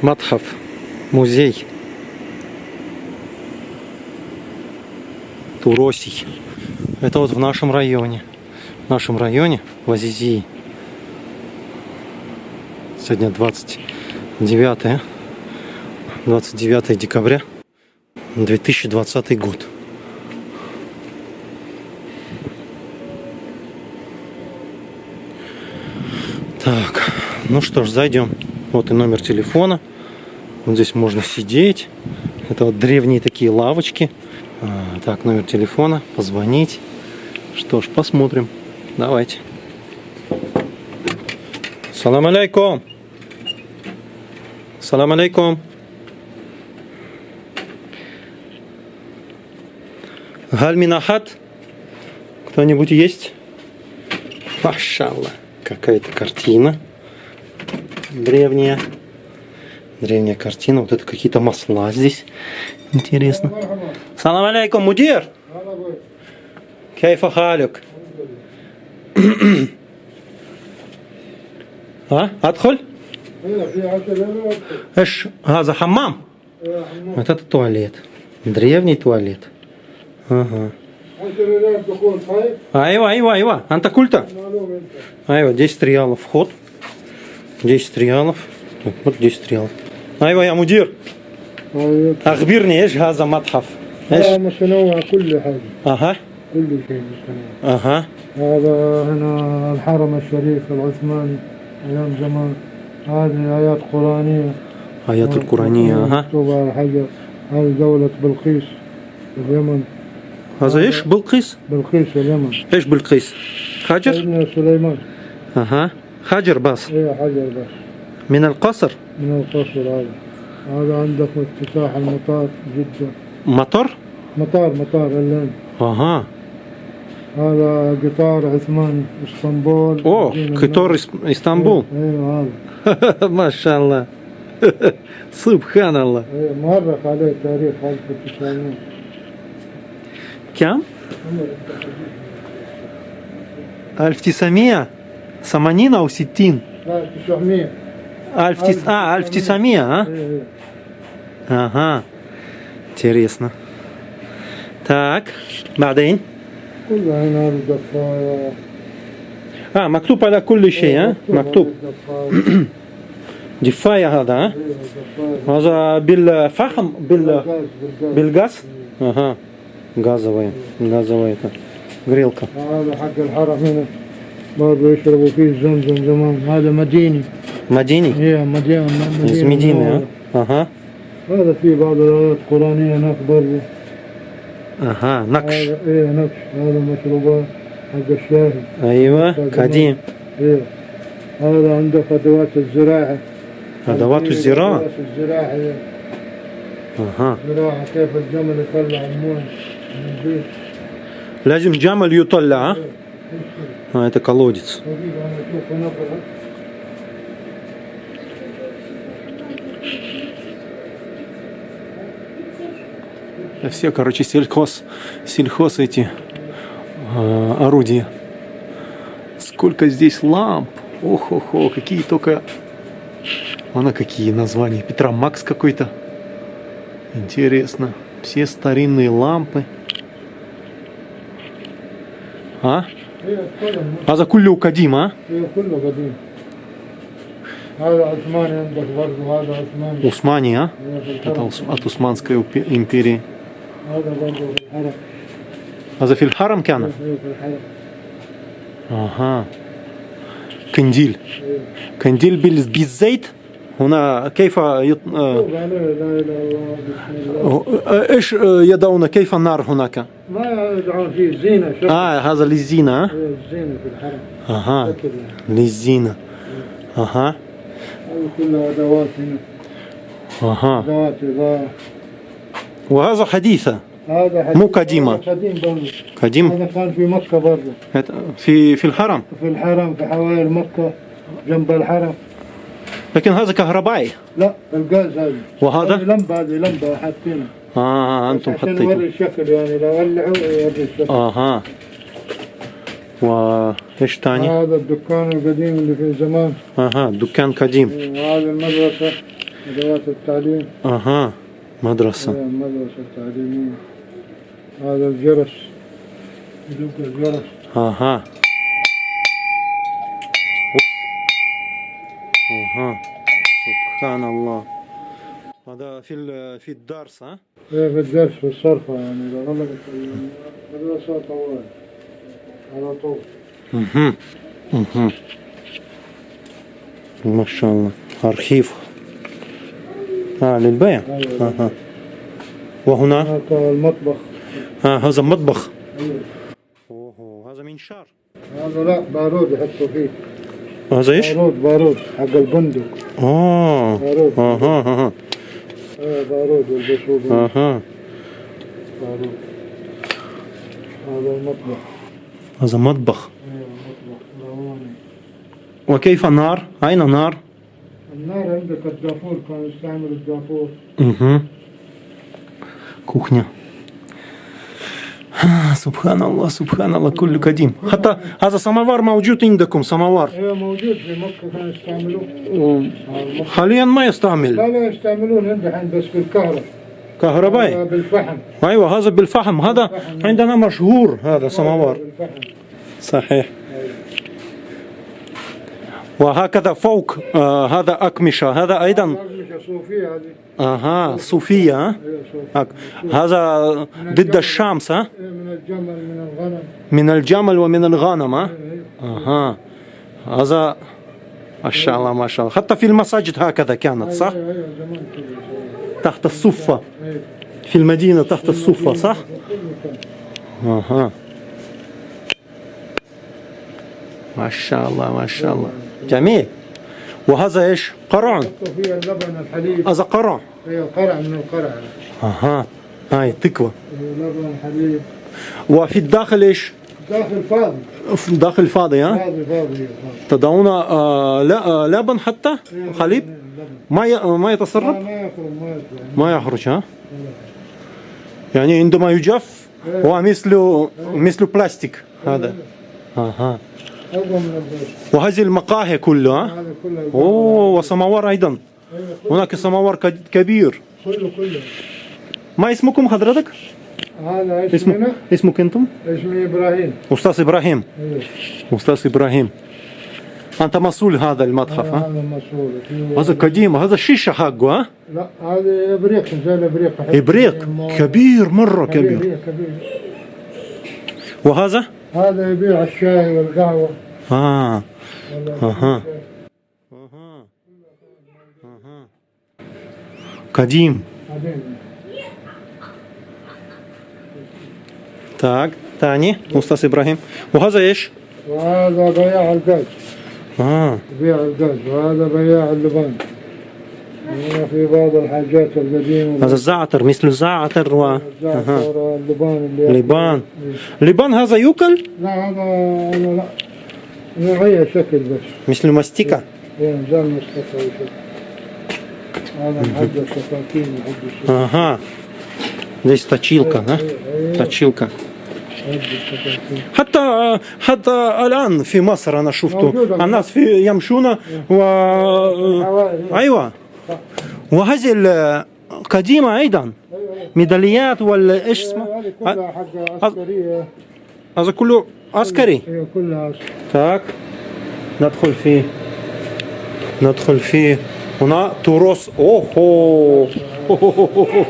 Матхав. Музей. Туросий. Это вот в нашем районе. В нашем районе, в Азизии. Сегодня 29 29 декабря 2020 год. Так, ну что ж, зайдем. Вот и номер телефона. Вот здесь можно сидеть. Это вот древние такие лавочки. А, так, номер телефона, позвонить. Что ж, посмотрим. Давайте. Салам алейкум. Салам алейкум. Гальминахат. Кто-нибудь есть? Машалла. Какая-то картина. Древняя. Древняя картина. Вот это какие-то масла здесь. Интересно. Салам алейкум, мудир. Кейфа халюк. А? Адхоль? Эш, газа хаммам? Вот это туалет. Древний туалет. Ага. Айва, айва, айва. Анта культа? Айва, 10 реалов вход. 10 реалов. Так, Вот 10 реалов. أيوة يا مدير. أيوة. أخبرني إيش هذا متحف؟ إيش؟ متنوع كل حاجة. أها. كل شيء متنوع أها. هذا هنا الحرم الشريف العثماني أيام زمان. هذه آيات قرآنية. آيات آه، القرآنية آه، أها. مكتوبة على حجر. هذه دولة بلقيس في اليمن. هذا إيش؟ بلقيس؟ بلقيس اليمن. إيش بلقيس؟ حجر؟ سليمان. أها. حجر بس. إيه حجر بس. من القصر. من القصر هذا هذا عندك افتتاح المطار جدة مطر؟ مطار مطار اللين أها هذا قطار عثماني اسطنبول أوه مدينة قطار إس- إسطنبول ايوه هذا ما شاء الله سبحان الله ايه مؤرخ عليه تاريخ 1900 كم؟ 1980 أو 60 لا 900 ألف تس... آه 1900 а? ايه ايه Ага. Интересно. Так, بعدين كلها هنا الضفاية آه مكتوب على كل شيء ها مكتوب الضفاية دفاية هذا ها ايه الضفاية هذا بالفحم بال بالغاز بالغاز بالغاز ага газовая газовая это грелка هذا حق الحرم هنا برضه يشربوا فيه زمزم زمان هذا مديني مديني ايه مدينة из Медины ها ага هذا فيه بعض الآيات القرآنية هناك برضه ага نقش هذا ايه نقش هذا مشروبات حق الشاهي أيوة قديم ايه هذا عندك أدوات الزراعة أدوات هذه الزراعة أدوات الزراعة إيه. ага زراعة كيف الجمل يطلع المويه من البيت لازم جمل يطلع ها а это колодец все, короче, сельхоз, сельхоз эти э, орудия. Сколько здесь ламп. ох ох ох какие только... А Она какие названия. Петра Макс какой-то. Интересно. Все старинные лампы. А? А за кулю кадим, а? Усмани, а? Это от Усманской империи. هذا برضه في الحرم. هذا في الحرم كان؟ أيوة، أيوة، في الحرم. أها. كنديل كنديل بالزيت؟ هنا كيف يط... إيش يدعون؟ كيف النار هناك؟ ما يدعون فيه الزينة آه هذا للزينة آه؟ أيوة، الزينة في الحرم. أها. للزينة. أها. هذه كلها أدوات هنا. أها. أدوات اضاءة وهذا حديثة. هذا حديث مو قديمة. قديم برضه قديم. هذا كان في مكة برضه في في الحرم. في الحرم في حوالي مكة جنب الحرم. لكن هذا كهربائي. لا الغاز هذا. وهذا؟ هذه لمبة هذه لمبة حاطينها آه،, آه أنتم حاطينها يوري الشكل يعني لو ولعوا يوري الشكل. آه. أها وايش ثاني؟ هذا الدكان القديم اللي في زمان. أها دكان قديم. وهذه المدرسة ادوات التعليم. أها مدرسة. مدرسة تعليمية. هذا الجرس. يدق الجرس. ها ها ها سبحان الله. هذا في في الدرس ها؟ إيه في الدرس في الصرفة يعني. إذا لغلق المدرسة طوال. على طول. أها. أها. ما شاء الله. ارخيفه آه للبيع. أيوة. أها. وهنا؟ هناك المطبخ. آه هذا مطبخ. أيوة. أوه هذا منشار هذا لا بارود يحطوا فيه. هذا إيش؟ بارود بارود حق البندق. آه. بارود أها أها إيه بارود يلبسوه. أها بارود هذا المطبخ. هذا مطبخ. المطبخ رواني وكيف النار؟ أين النار؟ النار عندك الدافور كانوا يستعملوا الدافور أها كوخنيا سبحان الله سبحان الله كل قديم حتى هذا سماوار موجود عندكم سماوار. أيوه موجود في مكة كانوا يستعملوه حاليا ما يستعمل. لا لا يستعملون عندهم بس بالكهرباء. كهربائي. آه، بالفحم. أيوه هذا بالفحم. هذا عندنا مشهور هذا سماوار. صحيح. وهكذا فوق آه هذا أكمشة هذا أيضا. صوفية أها صوفية هذا ضد الشمس ها؟ من الجمل من الغنم من الجمل ومن الغنم ها؟ أها. هذا ما شاء الله ما شاء الله حتى في المساجد هكذا كانت صح؟ تحت الصفة. في المدينة تحت الصفة صح. أها. ما شاء الله ما شاء الله جميل. وهذا إيش؟ قرع. فيها اللبن الحليب. هذا قرع. هي قرع من القرع. أها. هاي تكوى هي لبن حليب وفي الداخل إيش؟ داخل فاضي. في الداخل فاضي ها؟ فاضي فاضي. تضعون آه لا آه لبن حتى؟ حليب اللبن. ما ي... ما يتسرب؟ ما يخرج ما يخرج. ها؟ يعني عندما يجف هو مثل مثل بلاستيك هذا. أها. أقوى من البيت. وهذه المقاهي كلها ها؟ هذا كله أوه وسماوار أيضا. أيوة، هناك سماوار ك- كبير. كله كله. ما اسمكم حضرتك؟ هذا اسمنا اسم اسمك أنتم؟ اسمي إبراهيم. أستاذ إبراهيم. أيوه. أستاذ إبراهيم. أنت مسؤول هذا المتحف ها؟ هذا مسؤول هذا قديم هذا الشيشه حقه ها؟ لا هذا إبريق زي الابريق إبريق. كبير مرة كبير كبير. كبير. وهذا؟ هذا يبيع الشاي والقهوه اه ولا أها. اها اها قديم بعدين. так تاني استاذ ابراهيم وهذا ايش وهذا بياع الغاز اه يبيع الغاز وهذا بياع اللبان هنا في بعض الحاجات القديمة هذا الزعتر مثل الزعتر و أها. الزعتر اللبان اللي لبان لبان هذا يوكل لا هذا هذا لا نغير شكل بس مثل ماستيكا هي نظام مستقبل شكل هذا محد السكاكين محد السكاكين ага здесь точилка ها точилка محد السكاكين حتى حتى الان في مصر انا شفته موجودة. الناس في يمشون و الحوائي. وهذه القديمه أيضا. أيوة. ميداليات ولا إيش اسمه كلها حق عسكرية. هذا كله عسكري؟ هي كلها تاك. ندخل فيه. ندخل فيه. هنا تراث اوه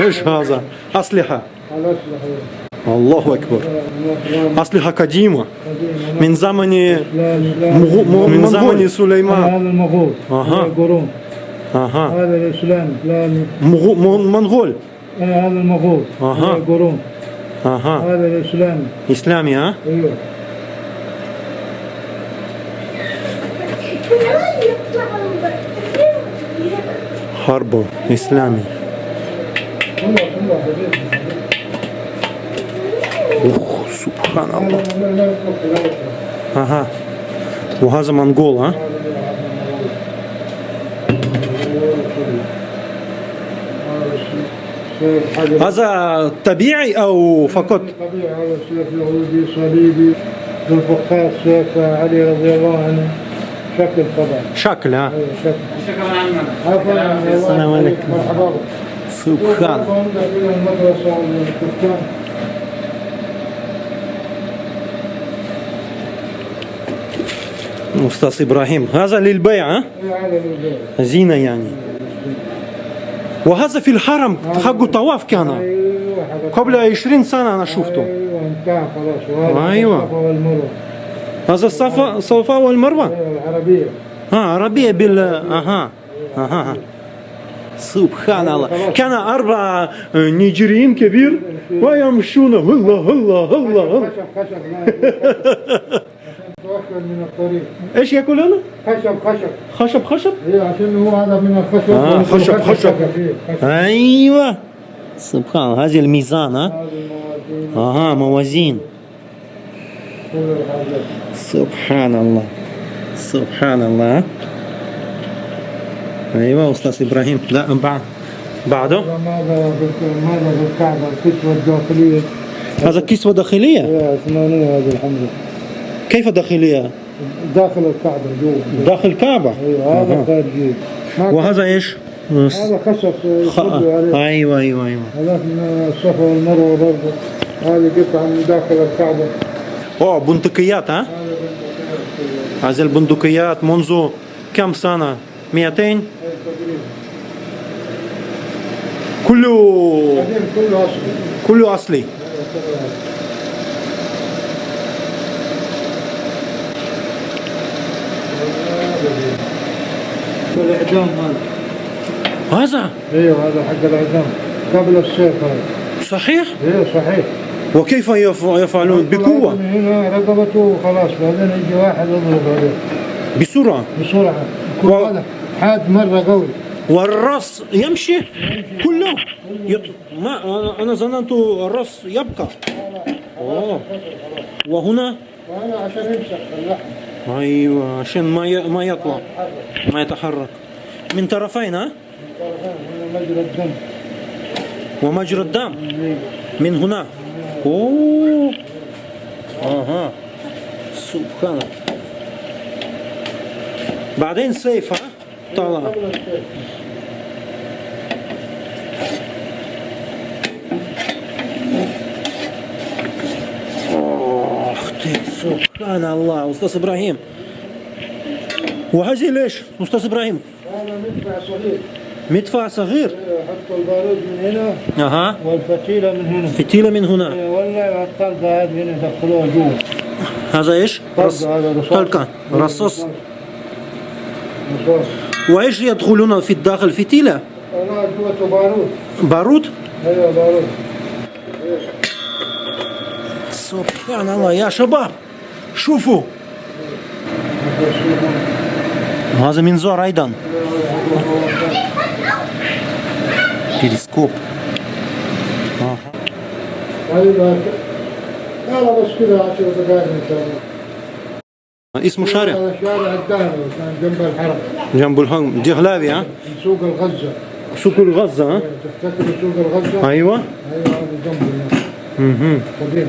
إيش هذا؟ أسلحة. الله أكبر. أسلحة قديمة. من زمن. من زمن سليمان. هذا المغول. أها. هذا القرون اها هذا الاسلام الاسلامي مغو- من- منغول آه، هذا المغول أها. هذا القرون اها هذا الاسلامي اسلامي ها ايوه حرب اسلامي والله والله حبيبي اوه سبحان الله لا لا لا يطلق لا يطلق. اها وهذا منغول ها هذا طبيعي أو فقط طبيعي هذا سيف يهودي صليبي الفقار سيف علي رضي الله عنه شكل طبعا شكل ها شكل السلام عليكم. مرحبا. سبحان أستاذ إبراهيم هذا للبيع ها. زينة يعني وهذا في الحرم حقه طواف كان. قبل 20 سنة أنا شفته. أيوه. انتهى خلاص أيوة. الصفا والمروه هذا الصفا الصفا والمروة. العربيه ها عربية بال أها أها سبحان الله. كان أربع نيجيريين كبير ويمشون هلا هلا هلا هلا. من الطريق. إيش يقولون؟ خشب خشب. خشب خشب؟ أيوه عشان هو هذا من الخشب. آه، خشب، خشب. خشب. أيوه. سبحان الله هذه الميزان ها؟ أها موازين. سبحان الله. سبحان الله أيوه أستاذ إبراهيم. لا بعد. بعده؟ ماذا ماذا بالكعبه الكسوة الداخلية. هذا كسوة داخلية يا عثمانية هذه الحمد لله. كيف داخلية؟ داخل الكعبة جوا داخل الكعبة. أيوه هذا. خارجي وهذا إيش؟ هذا خشب خ... عليه. أيوه أيوه أيوه. هذاك من الصفا والمروة برضه. هذه قطعة من داخل الكعبة. أوه بندقيات ها؟ هذه البندقيات منذ كم سنة؟ 200 تقريبا. كله كله أصلي. كله أصلي. الاعدام هذا. هذا؟ إيوه هذا حق الإعدام. قبل السيف هذا. صحيح؟ إيوه صحيح. وكيف يف- يفعلون؟ بقوة؟ هنا رقبته وخلاص بعدين يجي واحد يضرب عليه. بسرعة؟ بسرعة. يكون و- حاد مرة قوي. والراس يمشي؟ كله؟ يط... ما أنا ظننت الراس يبقى. أوه. وهنا؟ وهذا عشان يمسك اللحم. أيوه عشان ما ي... ما يطلع ما يتحرك. من طرفين ها؟ مجرى الدم ومجرى الدم. من هنا. أوه. أها. سبحان الله. بعدين سيف ها؟ طلع قبل السيف أختي سبحان الله. أستاذ إبراهيم. وهذه ليش؟ أستاذ إبراهيم. هذا مدفع صغير. مدفع صغير. يحطوا البارود من هنا أها. والفتيلة من هنا. فتيلة من هنا. ولا الطلقه هذه هنا يدخلوها جوا هذا إيش؟ رص... هذا رصاص. طلقة. رصاص. رصاص. وإيش يدخلون في الداخل؟ جوته بارود. بارود؟ أيوه بارود. سبحان الله يا شباب. شوفوا. هذا منظار أيضا. تلسكوب. آه. هذه لا لا بس كذا 10 دقائق ان شاء الله اسمه شارع. كان جنب الحرم. جنب الهرم دهلاوي ها؟ سوق الغزة سوق الغزة ها؟ تفتكر سوق الغزة؟ أيوه. أيوه هذا جنبه. هناك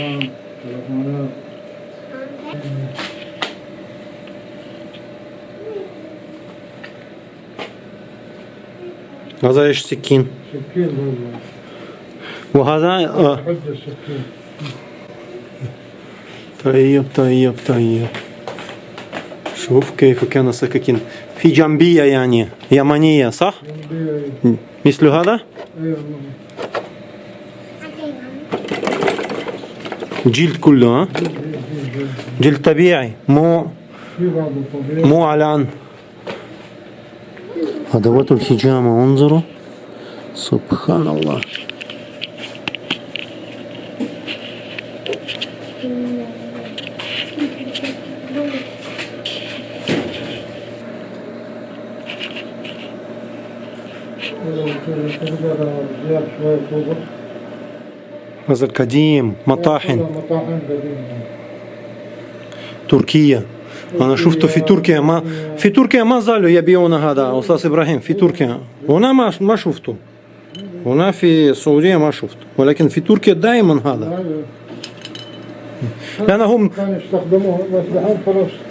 مهم. قديم السلام تلفونات هذا ايش سكين سكين برضه وهذا آه. حد السكين طيب طيب طيب شوف كيف كان سكاكين في جنبية يعني يمنية صح؟ جنبي مثل هذا ايوه جلد كله ها؟ جلد طبيعي مو مو اعلان ادوات الحجامة انظروا. سبحان الله. تقدر زيادة هذا القديم مطاحن. تركيا أنا شفته في تركيا ما في تركيا ما زالوا يبيعون هذا أستاذ إبراهيم في تركيا. هنا ما ما شفته. هنا في السعودية ما شفت ولكن في تركيا دائما هذا. هذا لأن هم كانوا يستخدموه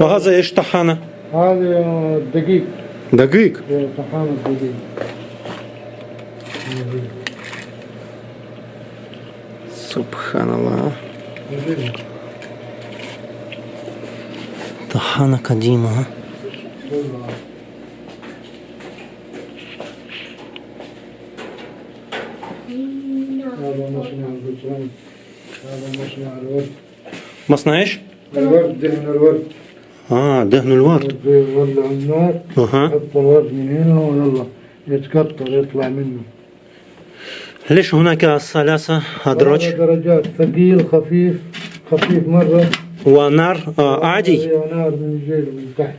وهذا إيش طحانة؟ هذه دقيق. دقيق. طحانة دقيق. سبحان الله طحانة قديمة ها؟ هذا مصنع البطرون هذا مصنع الورد مصنع ايش؟ الورد دهن الورد اه دهن الورد يولع النار اها يحط الورد من هنا ويلا يتكتر يطلع منه ليش هناك ثلاثة؟ أدراج هذا درجات. ثقيل خفيف خفيف مرة. ونار آه عادي. هي نار من جيل من تحت.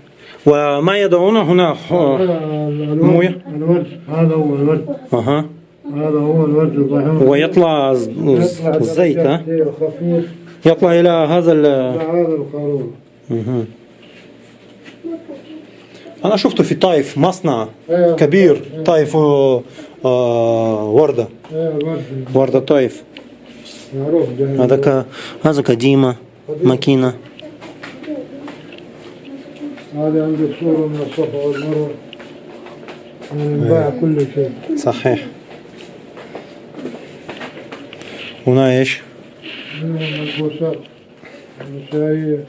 وما يدعون هنا؟ آه. هذا موية. الورد. هذا هو الورد. أها. هذا هو الورد. ويطلع الزيت ها؟ يطلع إلى هذا ال هذا القارورة مهم. أنا شفته في طائف مصنع ايه كبير طائف آه، آه، وردة ايه الورد وردة طائف معروف ده هذا ك... هذا قديمة ماكينة هذا عندك صورة من الصفا والمروة يعني انباع كل شيء صحيح هنا ايش؟ ملبوسات نسائية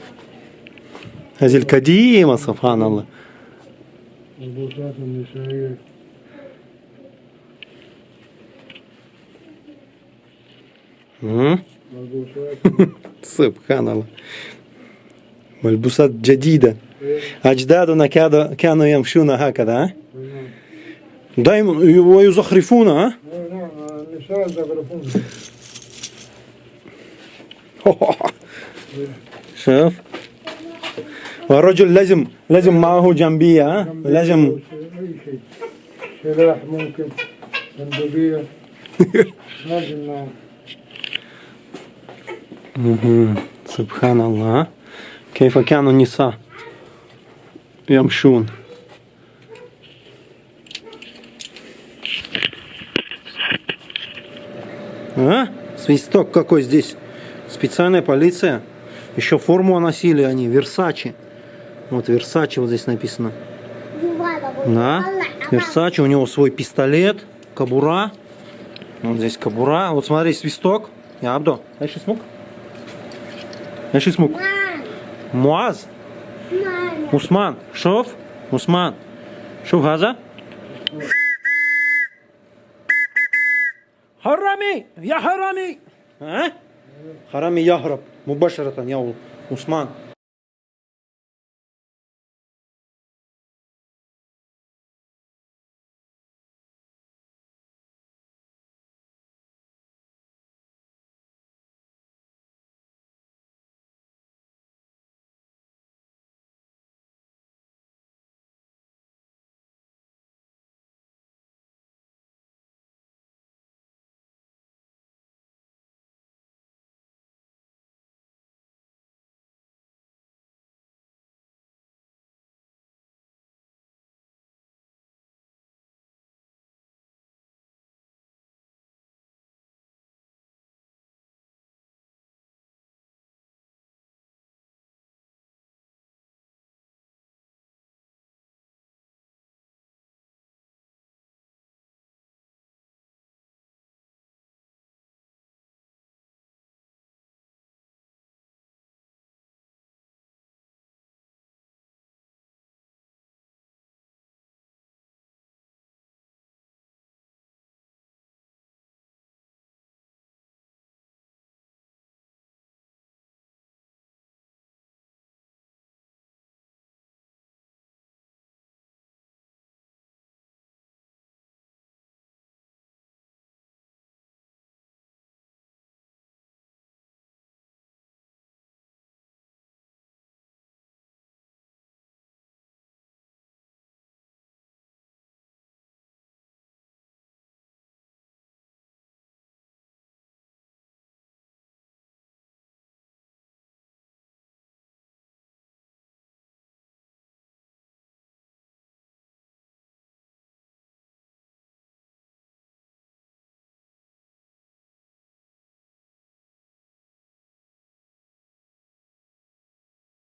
هذه القديمة سبحان الله ملبوسات النسائية مم. ملبوسات سبحان الله ملبوسات جديدة أجدادنا كاد- كانوا يمشون هكذا ها؟ دائما ويزخرفون ها؟ نعم النساء زخرفون شوف والرجل لازم لازم معه جنبية ها؟ لازم أي شيء سلاح ممكن بندقية لازم معه مهم. سبحان الله ها؟ كيف كانوا النساء يمشون А? Свисток какой здесь? Специальная полиция. Еще форму носили они, Версачи. Вот Версачи вот здесь написано. Да. А Версачи, у него свой пистолет, кабура. Вот здесь кабура. Вот смотри, свисток. Я Абдо, дальше смог? Дальше смог. Муаз. Усман. Шов. Усман. Шов газа. Харами! Я харами! А? Харами яхраб. Мубашаратан, я Усман.